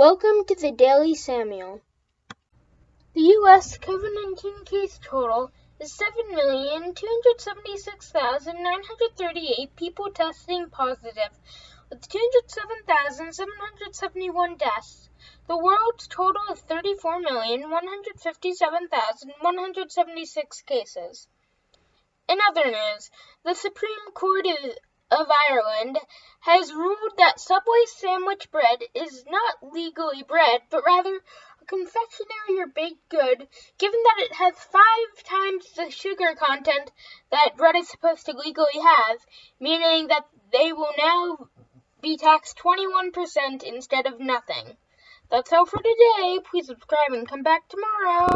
Welcome to the Daily Samuel. The U.S. COVID 19 case total is 7,276,938 people testing positive, with 207,771 deaths. The world's total is 34,157,176 cases. In other news, the Supreme Court of Ireland has ruled that Subway sandwich bread is not legally bread, but rather a confectionery or baked good, given that it has five times the sugar content that bread is supposed to legally have, meaning that they will now be taxed 21% instead of nothing. That's all for today. Please subscribe and come back tomorrow.